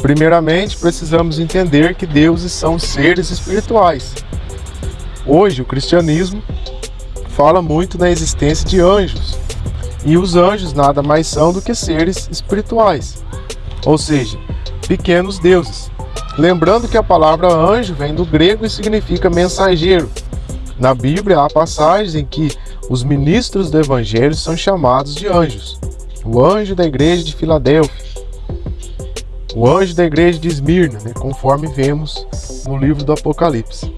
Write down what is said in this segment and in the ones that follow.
Primeiramente, precisamos entender que deuses são seres espirituais. Hoje, o cristianismo fala muito na existência de anjos, e os anjos nada mais são do que seres espirituais, ou seja, pequenos deuses. Lembrando que a palavra anjo vem do grego e significa mensageiro. Na Bíblia há passagens em que os ministros do evangelho são chamados de anjos. O anjo da igreja de Filadélfia, o anjo da igreja de Esmirna, né, conforme vemos no livro do Apocalipse.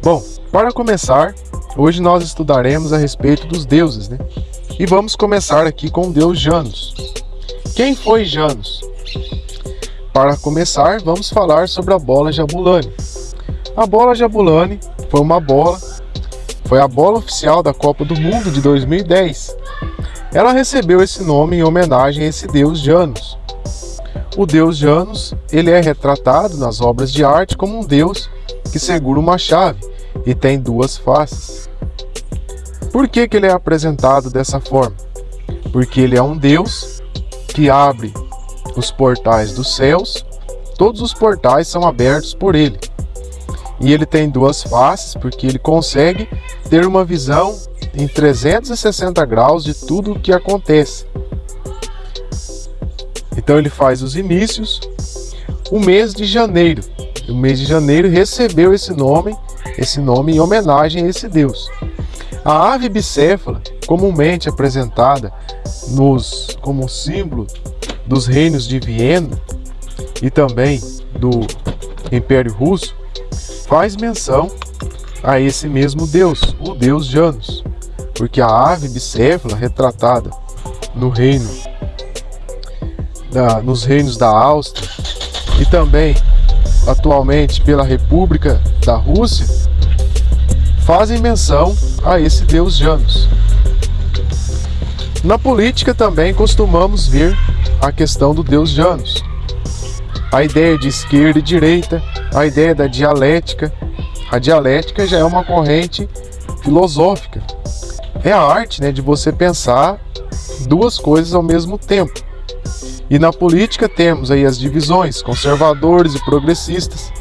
Bom, para começar, hoje nós estudaremos a respeito dos deuses, né? E vamos começar aqui com o deus Janus. Quem foi Janus? Para começar, vamos falar sobre a bola Jabulani. A bola Jabulani foi uma bola, foi a bola oficial da Copa do Mundo de 2010. Ela recebeu esse nome em homenagem a esse deus Janus. O deus Janus, ele é retratado nas obras de arte como um deus que segura uma chave e tem duas faces. Por que, que ele é apresentado dessa forma? Porque ele é um deus que abre os portais dos céus, todos os portais são abertos por ele. E ele tem duas faces, porque ele consegue ter uma visão em 360 graus de tudo o que acontece. Então ele faz os inícios. O mês de janeiro. O mês de janeiro recebeu esse nome, esse nome em homenagem a esse deus. A ave bicéfala, comumente apresentada nos como símbolo dos reinos de Viena e também do Império Russo, faz menção a esse mesmo deus, o deus Janus, porque a ave bicéfala retratada no reino nos reinos da Áustria e também atualmente pela República da Rússia, fazem menção a esse deus Janus. Na política também costumamos ver a questão do deus Janus. A ideia de esquerda e direita, a ideia da dialética. A dialética já é uma corrente filosófica. É a arte né, de você pensar duas coisas ao mesmo tempo. E na política temos aí as divisões, conservadores e progressistas,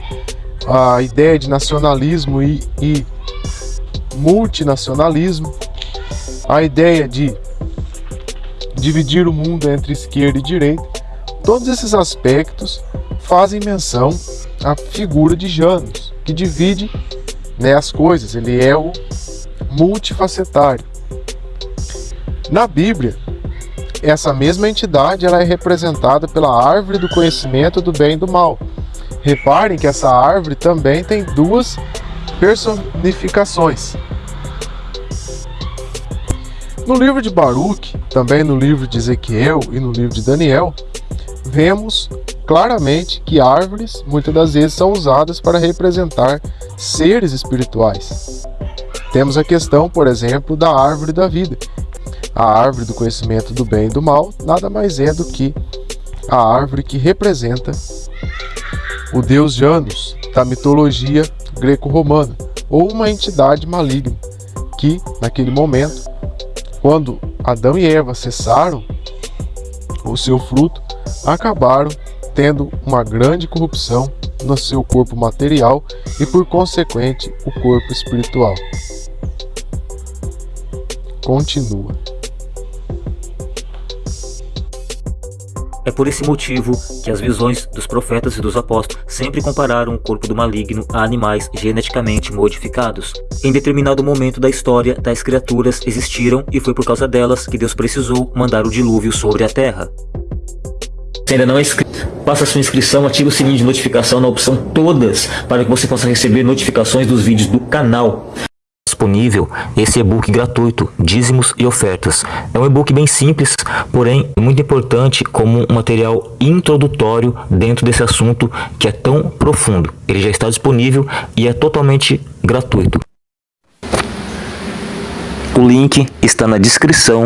a ideia de nacionalismo e, e multinacionalismo, a ideia de dividir o mundo entre esquerda e direita. Todos esses aspectos fazem menção à figura de Janus, que divide né, as coisas, ele é o multifacetário. Na Bíblia, essa mesma entidade ela é representada pela árvore do conhecimento do bem e do mal. Reparem que essa árvore também tem duas personificações. No livro de Baruch, também no livro de Ezequiel e no livro de Daniel, vemos claramente que árvores muitas das vezes são usadas para representar seres espirituais. Temos a questão, por exemplo, da árvore da vida, a árvore do conhecimento do bem e do mal nada mais é do que a árvore que representa o deus Janus da mitologia greco-romana, ou uma entidade maligna, que, naquele momento, quando Adão e Eva cessaram o seu fruto, acabaram tendo uma grande corrupção no seu corpo material e, por consequente, o corpo espiritual. Continua. É por esse motivo que as visões dos profetas e dos apóstolos sempre compararam o corpo do maligno a animais geneticamente modificados. Em determinado momento da história, tais criaturas existiram e foi por causa delas que Deus precisou mandar o dilúvio sobre a terra. Se ainda não é inscrito, faça sua inscrição, ative o sininho de notificação na opção todas para que você possa receber notificações dos vídeos do canal disponível esse e-book gratuito, Dízimos e Ofertas. É um e-book bem simples, porém muito importante como um material introdutório dentro desse assunto que é tão profundo. Ele já está disponível e é totalmente gratuito. O link está na descrição